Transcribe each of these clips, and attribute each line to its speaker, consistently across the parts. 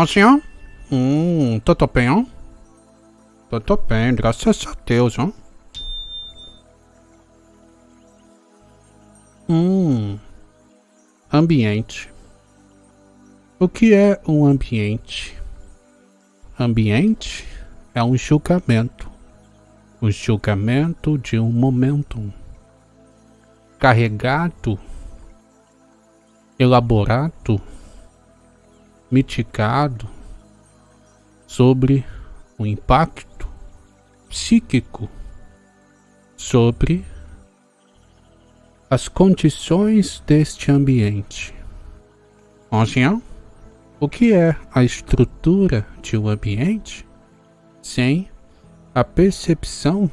Speaker 1: Ó senhor? Hum, tudo bem, ó? Tudo bem, graças a Deus, ó. Hum. Ambiente. O que é um ambiente? Ambiente é um julgamento. O julgamento de um momento carregado, elaborado, mitigado sobre o impacto psíquico sobre as condições deste ambiente. Ancião, o que é a estrutura de um ambiente sem a percepção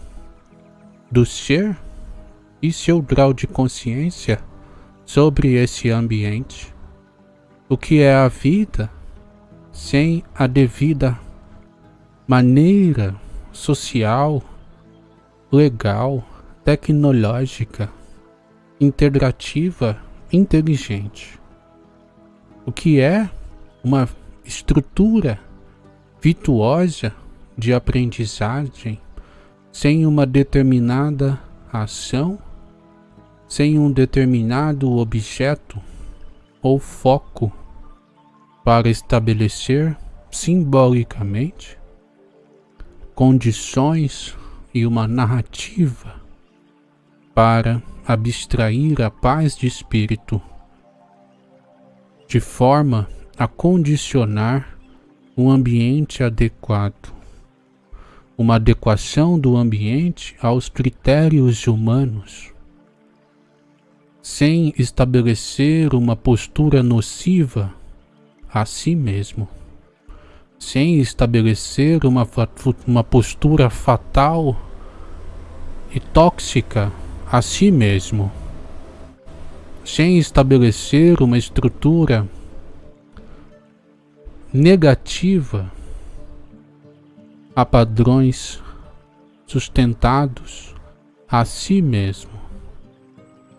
Speaker 1: do ser e seu grau de consciência sobre esse ambiente? O que é a vida sem a devida maneira social, legal, tecnológica, integrativa, inteligente? O que é uma estrutura virtuosa de aprendizagem sem uma determinada ação, sem um determinado objeto ou foco para estabelecer simbolicamente condições e uma narrativa para abstrair a paz de espírito de forma a condicionar um ambiente adequado, uma adequação do ambiente aos critérios humanos, sem estabelecer uma postura nociva a si mesmo, sem estabelecer uma, uma postura fatal e tóxica a si mesmo, sem estabelecer uma estrutura negativa a padrões sustentados a si mesmo,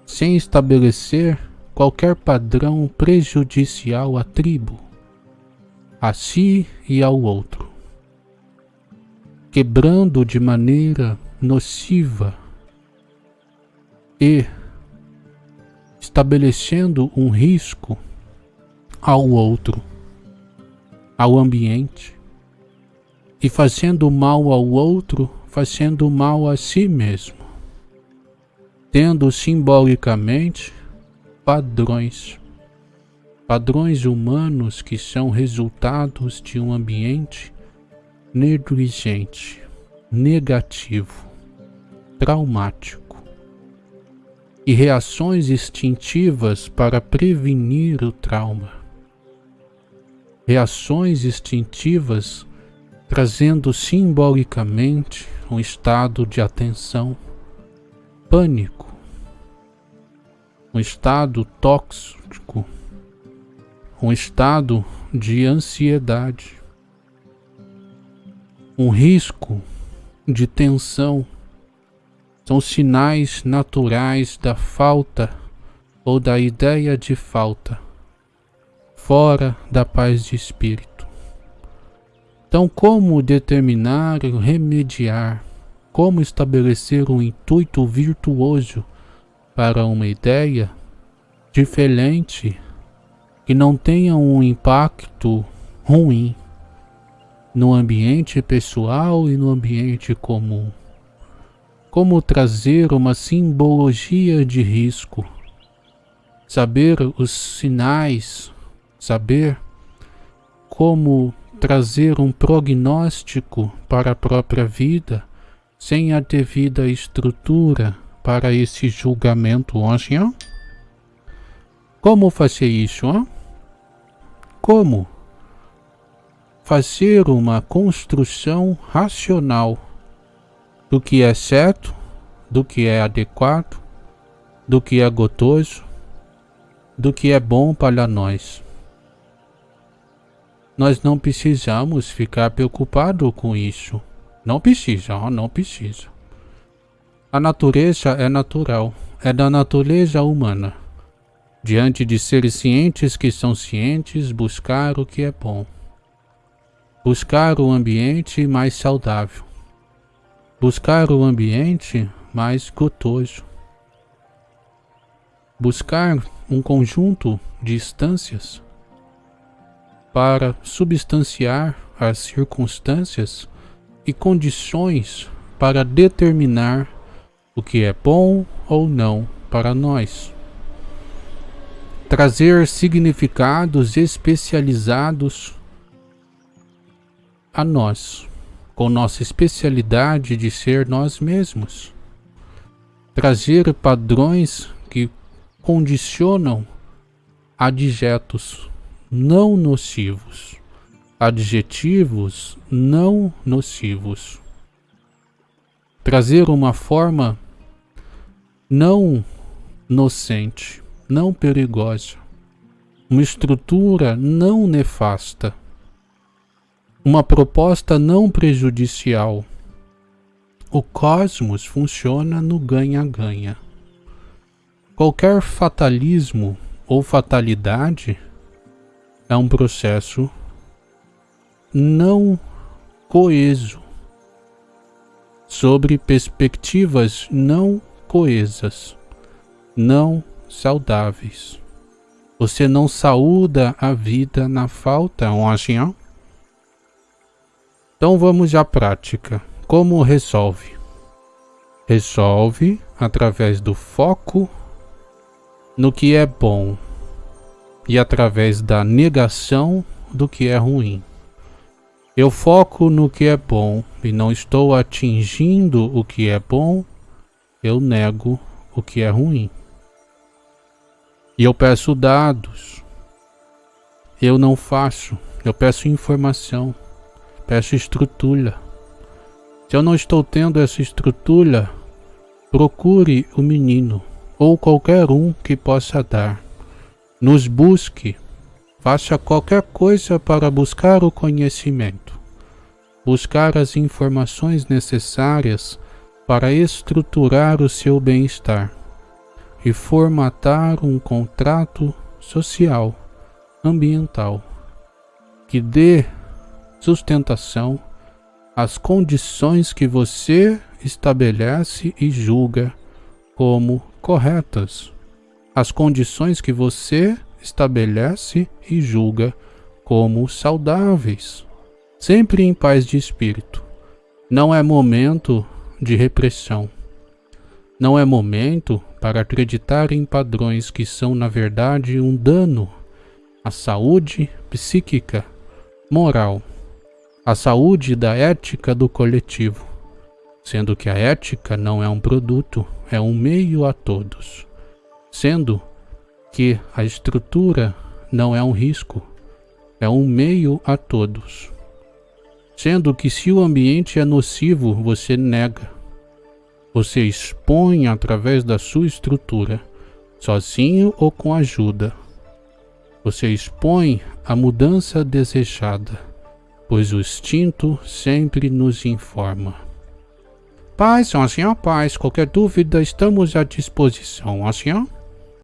Speaker 1: sem estabelecer qualquer padrão prejudicial à tribo, a si e ao outro, quebrando de maneira nociva e estabelecendo um risco ao outro ao ambiente e fazendo mal ao outro, fazendo mal a si mesmo, tendo simbolicamente padrões, padrões humanos que são resultados de um ambiente negligente, negativo, traumático. E reações instintivas para prevenir o trauma. Reações instintivas, trazendo simbolicamente um estado de atenção, pânico, um estado tóxico, um estado de ansiedade, um risco de tensão, são sinais naturais da falta ou da ideia de falta fora da paz de espírito. Então, como determinar e remediar? Como estabelecer um intuito virtuoso para uma ideia diferente que não tenha um impacto ruim no ambiente pessoal e no ambiente comum? Como trazer uma simbologia de risco? Saber os sinais saber como trazer um prognóstico para a própria vida sem a devida estrutura para esse julgamento hoje, ó? Como fazer isso, ó? Como fazer uma construção racional do que é certo, do que é adequado, do que é gotoso, do que é bom para nós. Nós não precisamos ficar preocupado com isso. Não precisa, não precisa. A natureza é natural, é da natureza humana. Diante de seres cientes que são cientes, buscar o que é bom. buscar o ambiente mais saudável, buscar o ambiente mais gotoso, buscar um conjunto de instâncias para substanciar as circunstâncias e condições para determinar o que é bom ou não para nós. Trazer significados especializados a nós, com nossa especialidade de ser nós mesmos. Trazer padrões que condicionam adjetos não nocivos, adjetivos não nocivos. Trazer uma forma não nocente, não perigosa, uma estrutura não nefasta uma proposta não prejudicial. O cosmos funciona no ganha-ganha. Qualquer fatalismo ou fatalidade é um processo não coeso, sobre perspectivas não coesas, não saudáveis. Você não saúda a vida na falta, agião? Então vamos à prática. Como resolve? Resolve através do foco no que é bom e através da negação do que é ruim. Eu foco no que é bom e não estou atingindo o que é bom, eu nego o que é ruim. E eu peço dados. Eu não faço, eu peço informação. Peço estrutura. Se eu não estou tendo essa estrutura, procure o menino ou qualquer um que possa dar. Nos busque. Faça qualquer coisa para buscar o conhecimento. Buscar as informações necessárias para estruturar o seu bem-estar e formatar um contrato social, ambiental, que dê sustentação as condições que você estabelece e julga como corretas. As condições que você estabelece e julga como saudáveis. Sempre em paz de espírito. Não é momento de repressão. Não é momento para acreditar em padrões que são, na verdade, um dano à saúde psíquica, moral a saúde da ética do coletivo, sendo que a ética não é um produto, é um meio a todos, sendo que a estrutura não é um risco, é um meio a todos. Sendo que se o ambiente é nocivo, você nega. Você expõe através da sua estrutura, sozinho ou com ajuda. Você expõe a mudança desejada pois o instinto sempre nos informa. Paz, senhor, paz. Qualquer dúvida, estamos à disposição, senhor.